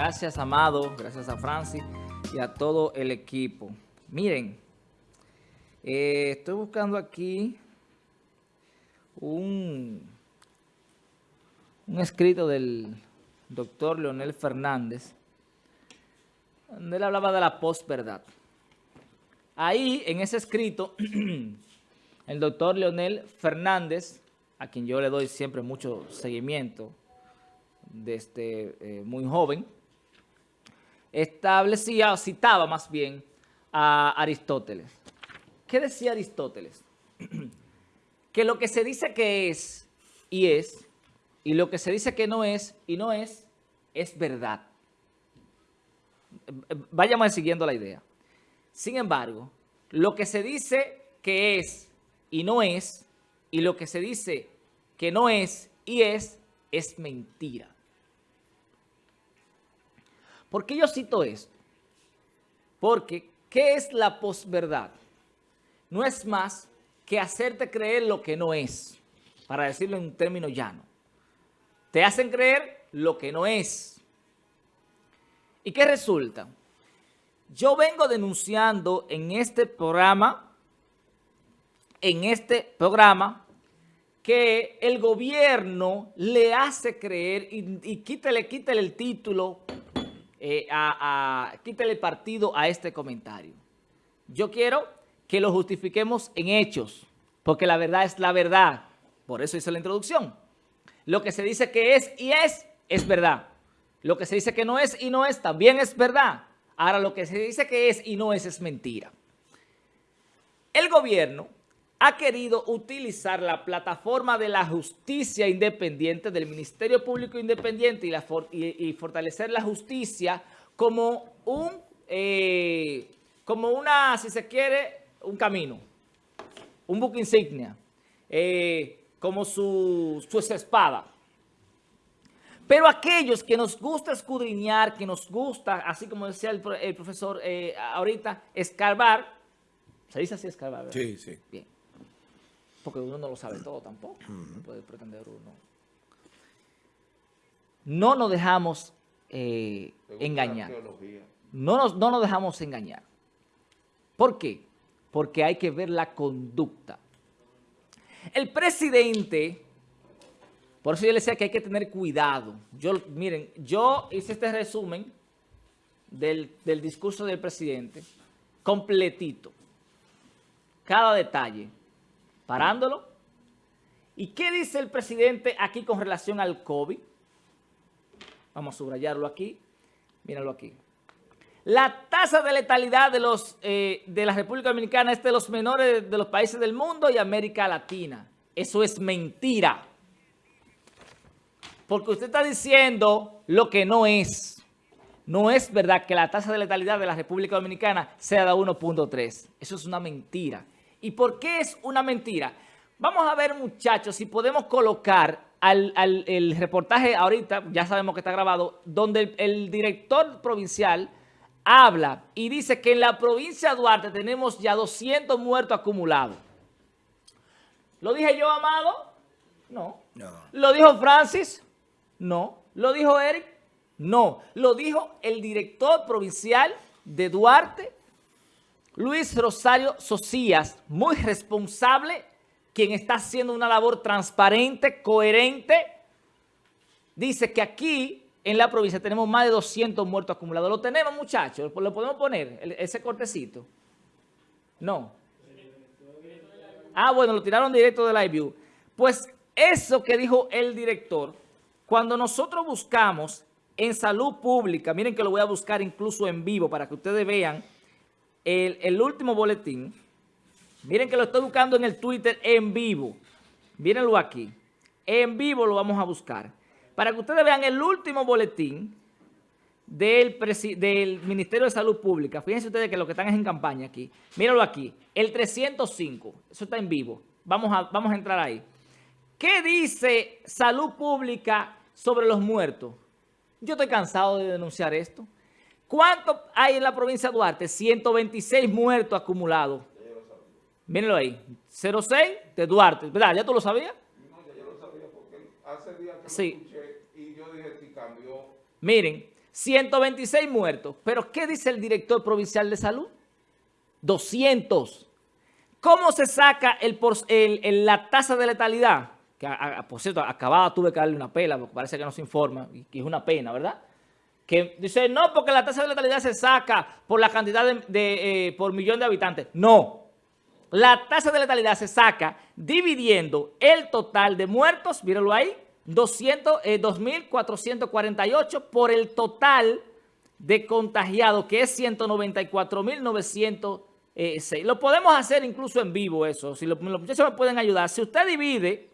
Gracias, Amado. Gracias a Francis y a todo el equipo. Miren, eh, estoy buscando aquí un, un escrito del doctor Leonel Fernández, donde él hablaba de la posverdad. Ahí, en ese escrito, el doctor Leonel Fernández, a quien yo le doy siempre mucho seguimiento desde eh, muy joven, establecía, o citaba más bien, a Aristóteles. ¿Qué decía Aristóteles? que lo que se dice que es y es, y lo que se dice que no es y no es, es verdad. Vayamos siguiendo la idea. Sin embargo, lo que se dice que es y no es, y lo que se dice que no es y es, es mentira. ¿Por qué yo cito esto? Porque, ¿qué es la posverdad? No es más que hacerte creer lo que no es, para decirlo en un término llano. Te hacen creer lo que no es. ¿Y qué resulta? Yo vengo denunciando en este programa, en este programa, que el gobierno le hace creer y, y quítale, quítale el título eh, a, partido a este comentario. Yo quiero que lo justifiquemos en hechos, porque la verdad es la verdad. Por eso hice la introducción. Lo que se dice que es y es, es verdad. Lo que se dice que no es y no es, también es verdad. Ahora, lo que se dice que es y no es, es mentira. El gobierno ha querido utilizar la plataforma de la justicia independiente, del Ministerio Público Independiente y, fortalecer la justicia como un, eh, como una, si se quiere, un camino, un buque insignia, eh, como su, su espada. Pero aquellos que nos gusta escudriñar, que nos gusta, así como decía el, profesor eh, ahorita, escarbar, ¿se dice así escarbar? ¿verdad? Sí, sí. Bien porque uno no lo sabe todo tampoco. No puede pretender uno. No nos dejamos eh, engañar. No nos, no nos dejamos engañar. ¿Por qué? Porque hay que ver la conducta. El presidente, por eso yo le decía que hay que tener cuidado. Yo, miren, yo hice este resumen del, del discurso del presidente, completito. Cada detalle parándolo. ¿Y qué dice el presidente aquí con relación al COVID? Vamos a subrayarlo aquí. Míralo aquí. La tasa de letalidad de, los, eh, de la República Dominicana es de los menores de los países del mundo y América Latina. Eso es mentira. Porque usted está diciendo lo que no es. No es verdad que la tasa de letalidad de la República Dominicana sea de 1.3. Eso es una mentira. ¿Y por qué es una mentira? Vamos a ver, muchachos, si podemos colocar al, el reportaje ahorita, ya sabemos que está grabado, donde el, director provincial habla y dice que en la provincia de Duarte tenemos ya 200 muertos acumulados. ¿Lo dije yo, Amado? No. no. ¿Lo dijo Francis? No. ¿Lo dijo Eric? No. Lo dijo el director provincial de Duarte, Luis Rosario Socias, muy responsable, quien está haciendo una labor transparente, coherente, dice que aquí en la provincia tenemos más de 200 muertos acumulados. ¿Lo tenemos, muchachos? ¿Lo podemos poner, ese cortecito? No. Ah, bueno, lo tiraron directo de Live View. Pues eso que dijo el director, cuando nosotros buscamos en salud pública, miren que lo voy a buscar incluso en vivo para que ustedes vean el, último boletín, miren que lo estoy buscando en el Twitter en vivo. Mírenlo aquí. En vivo lo vamos a buscar. Para que ustedes vean el último boletín del, Ministerio de Salud Pública. Fíjense ustedes que lo que están es en campaña aquí. Mírenlo aquí. El 305. Eso está en vivo. Vamos a, vamos a entrar ahí. ¿Qué dice Salud Pública sobre los muertos? Yo estoy cansado de denunciar esto. ¿Cuánto hay en la provincia de Duarte? 126 muertos acumulados. Mírenlo ahí. 06 de Duarte. ¿Verdad? ¿Ya tú lo sabías? No, ya yo lo sabía porque hace días que sí. lo escuché y yo dije que cambió. Miren, 126 muertos. Pero ¿qué dice el director provincial de salud? 200. ¿Cómo se saca el, la tasa de letalidad? Que, por cierto, acababa tuve que darle una pela, porque parece que no se informa, y es una pena, ¿verdad? Que dice, no, porque la tasa de letalidad se saca por la cantidad de, eh, por millón de habitantes. No. La tasa de letalidad se saca dividiendo el total de muertos, mírenlo ahí, 2.448 eh, por el total de contagiados, que es 194.906. Lo podemos hacer incluso en vivo eso, si los, muchachos me pueden ayudar. Si usted divide,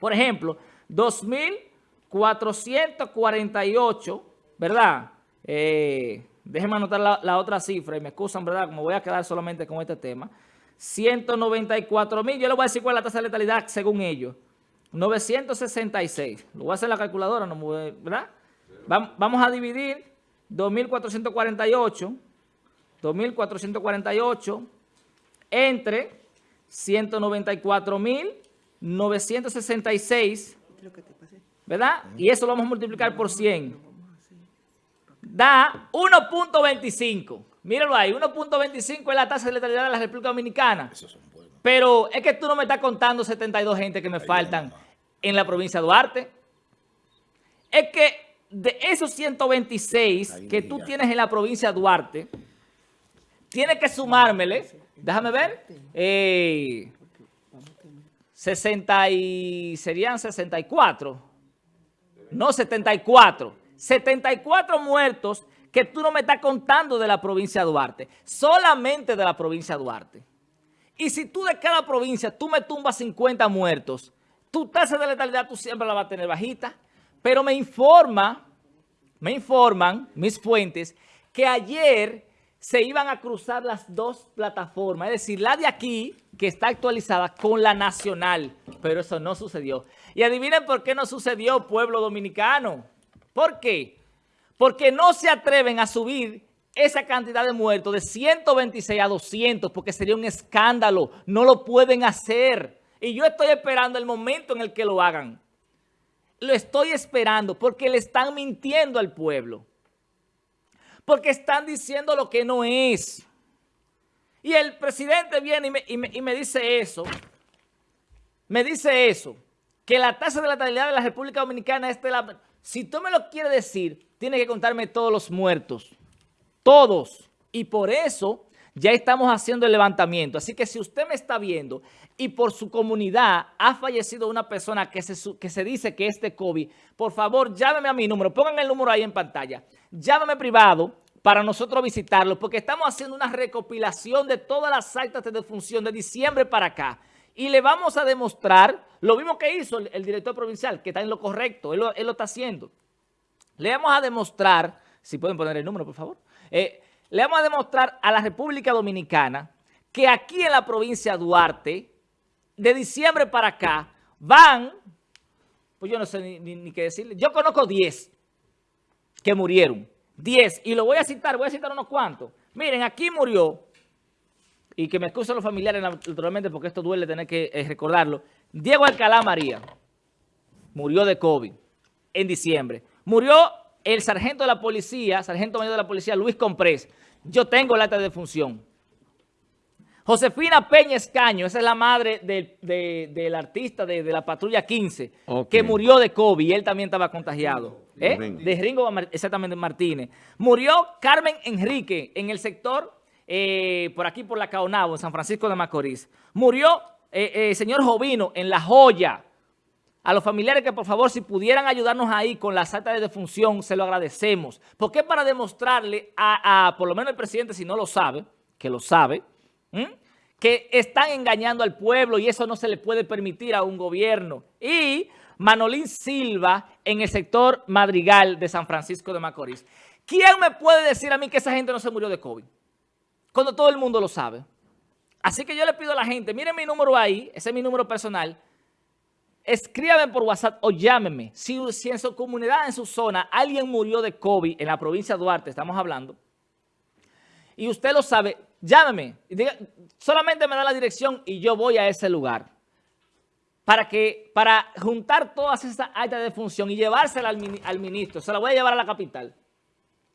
por ejemplo, 2.448, ¿verdad? Eh, déjenme anotar la, otra cifra y me excusan, ¿verdad? Como voy a quedar solamente con este tema. 194 mil, yo le voy a decir cuál es la tasa de letalidad según ellos. 966. Lo voy a hacer la calculadora, ¿no? ¿verdad? Vamos a dividir 2.448, 2.448 entre 194.966, ¿verdad? Y eso lo vamos a multiplicar por 100. Da 1.25. Mírenlo ahí, 1.25 es la tasa de letalidad de la República Dominicana. Pero es que tú no me estás contando 72 gente que me faltan en la provincia de Duarte. Es que de esos 126 que tú tienes en la provincia de Duarte, tienes que sumármele, déjame ver, 60 eh, y serían 64, no 74, 74 muertos que tú no me estás contando de la provincia de Duarte, solamente de la provincia de Duarte. Y si tú de cada provincia, tú me tumbas 50 muertos, tu tasa de letalidad tú siempre la vas a tener bajita. Pero me informa, me informan mis fuentes que ayer se iban a cruzar las dos plataformas, es decir, la de aquí, que está actualizada, con la nacional, pero eso no sucedió. Y adivinen por qué no sucedió, pueblo dominicano. ¿Por qué? Porque no se atreven a subir esa cantidad de muertos de 126 a 200 porque sería un escándalo. No lo pueden hacer. Y yo estoy esperando el momento en el que lo hagan. Lo estoy esperando porque le están mintiendo al pueblo. Porque están diciendo lo que no es. Y el presidente viene y me, dice eso. Me dice eso. Que la tasa de letalidad de la República Dominicana es de la... Si tú me lo quieres decir, tiene que contarme todos los muertos todos. Y por eso ya estamos haciendo el levantamiento. Así que si usted me está viendo y por su comunidad ha fallecido una persona que se, que se dice que es de COVID, por favor, llámeme a mi número. Pongan el número ahí en pantalla. Llámeme privado para nosotros visitarlo, porque estamos haciendo una recopilación de todas las actas de defunción de diciembre para acá. Y le vamos a demostrar lo mismo que hizo el, director provincial, que está en lo correcto, él lo, está haciendo. Le vamos a demostrar, si pueden poner el número, por favor, eh, le vamos a demostrar a la República Dominicana que aquí en la provincia de Duarte, de diciembre para acá, van, pues yo no sé ni, qué decirle, yo conozco 10 que murieron, 10, y lo voy a citar, voy a citar unos cuantos. Miren, aquí murió, y que me excusen los familiares naturalmente porque esto duele tener que eh, recordarlo, Diego Alcalá María murió de COVID en diciembre. Murió el sargento de la policía, sargento mayor de la policía, Luis Comprés, yo tengo el acta de defunción. Josefina Peña Escaño, esa es la madre del artista de, la patrulla 15, que murió de COVID y él también estaba contagiado. ¿eh? De Ringo, exactamente, Martínez. Murió Carmen Enrique en el sector, eh, por aquí por la Caonabo, en San Francisco de Macorís. Murió el eh, señor Jovino en La Joya, a los familiares que por favor si pudieran ayudarnos ahí con la acta de defunción, se lo agradecemos. Porque para demostrarle a, por lo menos el presidente, si no lo sabe, que lo sabe, que están engañando al pueblo y eso no se le puede permitir a un gobierno. Y Manolín Silva en el sector Madrigal de San Francisco de Macorís. ¿Quién me puede decir a mí que esa gente no se murió de COVID? Cuando todo el mundo lo sabe. Así que yo le pido a la gente, miren mi número ahí, ese es mi número personal, escríbame por WhatsApp o llámeme. Si, en su comunidad, en su zona, alguien murió de COVID en la provincia de Duarte, estamos hablando, y usted lo sabe, llámeme. solamente me da la dirección y yo voy a ese lugar. Para que para juntar todas esas actas de función y llevársela al ministro, se la voy a llevar a la capital.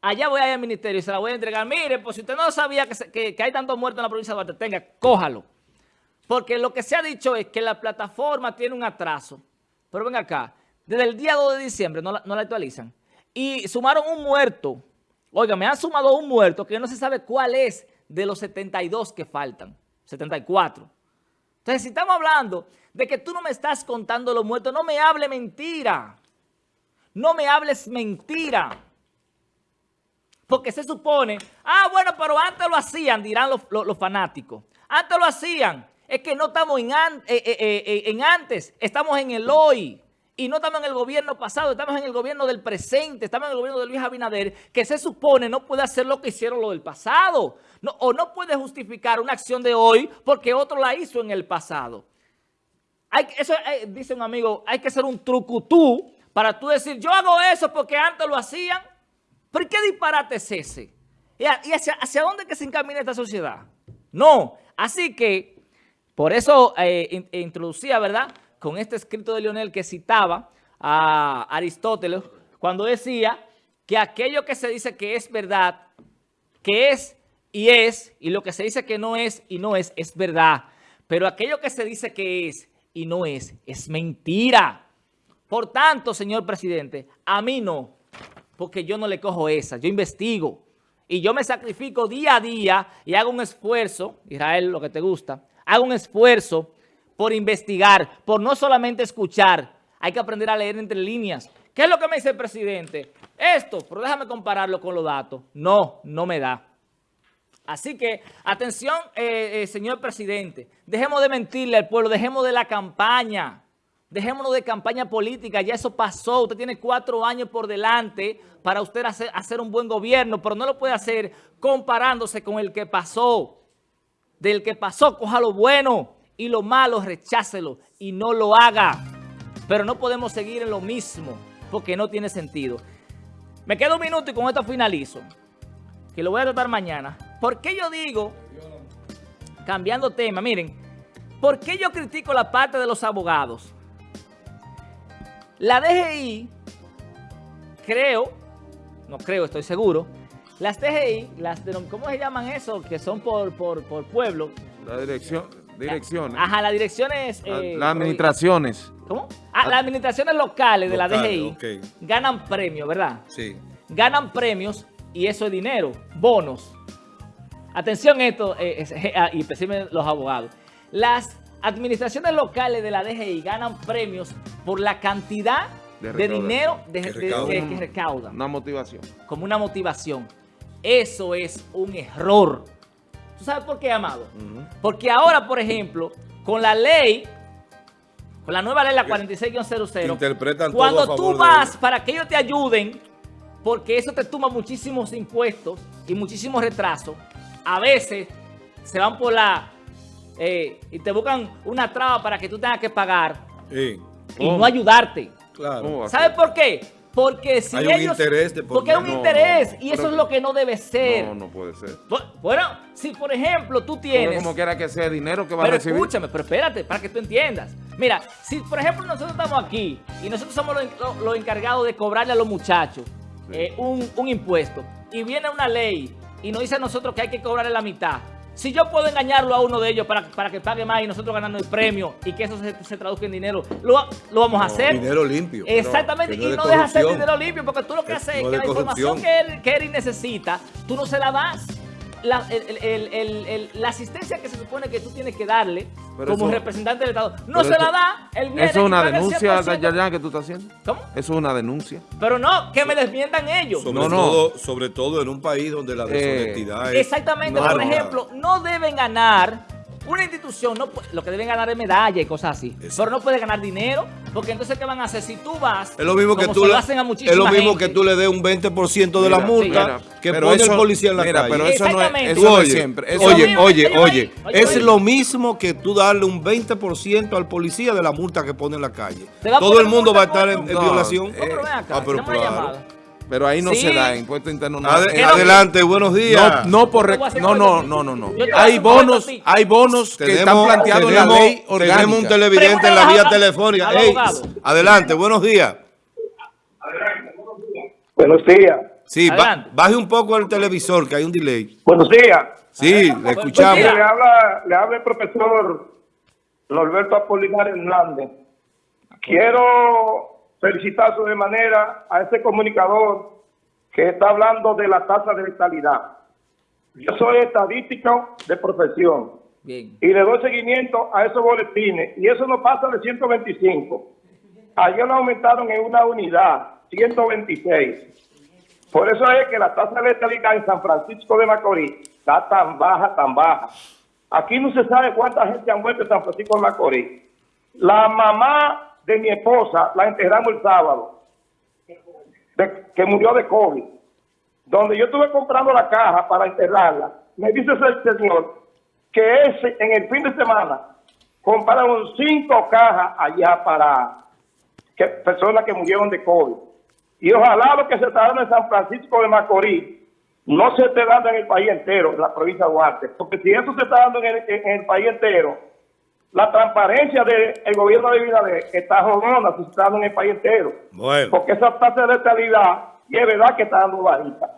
Allá voy a ir al ministerio y se la voy a entregar. Mire, pues si usted no sabía que, hay tantos muertos en la provincia de Duarte, tenga, cójalo. Porque lo que se ha dicho es que la plataforma tiene un atraso. Pero ven acá, desde el día 2 de diciembre no la, no la actualizan. Y sumaron un muerto. Oiga, me han sumado un muerto que no se sabe cuál es de los 72 que faltan. 74. Entonces, si estamos hablando de que tú no me estás contando los muertos, no me hable mentira. No me hables mentira. Porque se supone, ah, bueno, pero antes lo hacían, dirán los, fanáticos. Antes lo hacían. Es que no estamos en, eh, eh, eh, en antes, estamos en el hoy. Y no estamos en el gobierno pasado, estamos en el gobierno del presente, estamos en el gobierno de Luis Abinader, que se supone no puede hacer lo que hicieron lo del pasado. O no puede justificar una acción de hoy porque otro la hizo en el pasado. Eso dice un amigo, hay que ser un trucutú para tú decir, yo hago eso porque antes lo hacían. ¿Pero qué disparate es ese? ¿Y hacia, dónde que se encamina esta sociedad? No. Así que, por eso eh, introducía, ¿verdad?, con este escrito de Leonel que citaba a Aristóteles cuando decía que aquello que se dice que es verdad, que es y es, y lo que se dice que no es y no es, es verdad. Pero aquello que se dice que es y no es, es mentira. Por tanto, señor presidente, a mí no, porque yo no le cojo esa, yo investigo. Y yo me sacrifico día a día y hago un esfuerzo, Israel, lo que te gusta, hago un esfuerzo por investigar, por no solamente escuchar, hay que aprender a leer entre líneas. ¿Qué es lo que me dice el presidente? Esto, pero déjame compararlo con los datos. No, no me da. Así que, atención, eh, eh, señor presidente, dejemos de mentirle al pueblo, dejemos de la campaña, dejémonos de campaña política, ya eso pasó, usted tiene cuatro años por delante para usted hacer, un buen gobierno, pero no lo puede hacer comparándose con el que pasó. Del que pasó, coja lo bueno, y lo malo rechácelo y no lo haga. Pero no podemos seguir en lo mismo porque no tiene sentido. Me quedo un minuto y con esto finalizo, que lo voy a tratar mañana. ¿Por qué yo digo, cambiando tema, miren, ¿por qué yo critico la parte de los abogados? La DGI, creo, no creo, estoy seguro, las DGI, las ¿cómo se llaman eso? Que son por, por, por pueblo. La dirección, Direcciones. Ajá, las direcciones... Eh, las administraciones. ¿Cómo? Ah, las administraciones locales de la DGI ganan premios, ¿verdad? Sí. Ganan premios y eso es dinero, bonos. Atención esto, eh, ah, y especialmente los abogados. Las administraciones locales de la DGI ganan premios por la cantidad de, dinero de, que recaudan. Una motivación. Como una motivación. Eso es un error. ¿Tú sabes por qué, Amado? Porque ahora, por ejemplo, con la ley, con la nueva ley, la 46-00, interpretan cuando tú vas para que ellos te ayuden, porque eso te toma muchísimos impuestos y muchísimos retrasos, a veces se van por la... Eh, y te buscan una traba para que tú tengas que pagar y no ayudarte. Claro. ¿Sabes por qué? Porque si hay un interés de Porque hay un interés y eso es lo que no debe ser. No, no puede ser. Bueno, si por ejemplo tú tienes... como quiera que sea dinero que va a recibir. escúchame, pero espérate, para que tú entiendas. Mira, si por ejemplo nosotros estamos aquí y nosotros somos los, encargados de cobrarle a los muchachos eh, un, un impuesto y viene una ley y nos dice a nosotros que hay que cobrarle la mitad, si yo puedo engañarlo a uno de ellos para, para que pague más y nosotros ganando el premio y que eso se, traduzca en dinero, lo, lo vamos a hacer. Dinero limpio. Exactamente, y no deja ser dinero limpio porque tú lo que haces es que la información que él, que él necesita, tú no se la das la, la, asistencia que se supone que tú tienes que darle como representante del Estado, no se la da, él viene ¿Eso es una denuncia, que tú estás haciendo? ¿Cómo? Eso es una denuncia. Pero no, que me desmientan ellos. Sobre, no, todo, sobre todo en un país donde la eh, deshonestidad es... Exactamente, por ejemplo, no deben ganar una institución, no lo que deben ganar es medalla y cosas así, pero no puede ganar dinero, porque entonces ¿qué van a hacer? Si tú vas, es lo mismo que tú le, es lo mismo que tú le des un 20% de la multa que pone el policía en la calle. Pero eso no es, oye, siempre. oye, oye, oye, es lo mismo que tú darle un 20% al policía de la multa que pone en la calle. Todo el mundo va a estar en, violación. ah, pero claro. Pero ahí no se da impuesto interno. No, adelante, buenos días. No, no por no, no, no, no, no. Hay bonos, hay bonos que están planteados en la ley orgánica. Tenemos un televidente en la vía telefónica. adelante, buenos días. Buenos días. Sí, baje un poco el televisor, que hay un delay. Buenos días. Sí, le escuchamos. Le habla, le habla el profesor Norberto Apolinar Hernández. Quiero felicitar de manera a ese comunicador que está hablando de la tasa de letalidad. Yo soy estadístico de profesión. Y le doy seguimiento a esos boletines. Y eso no pasa de 125. Ayer lo aumentaron en una unidad, 126. Por eso es que la tasa de letalidad en San Francisco de Macorís está tan baja, tan baja. Aquí no se sabe cuánta gente ha muerto en San Francisco de Macorís. La mamá de mi esposa la enterramos el sábado, que murió de COVID. Donde yo estuve comprando la caja para enterrarla, me dice ese señor que ese, en el fin de semana compraron cinco cajas allá para que, personas que murieron de COVID. Y ojalá lo que se está dando en San Francisco de Macorís no se esté dando en el país entero, en la provincia de Duarte. Porque si eso se está dando en el, país entero, la transparencia del gobierno de Binader está se está en el país entero. Porque esa tasa de letalidad, y es verdad que está dando bajita.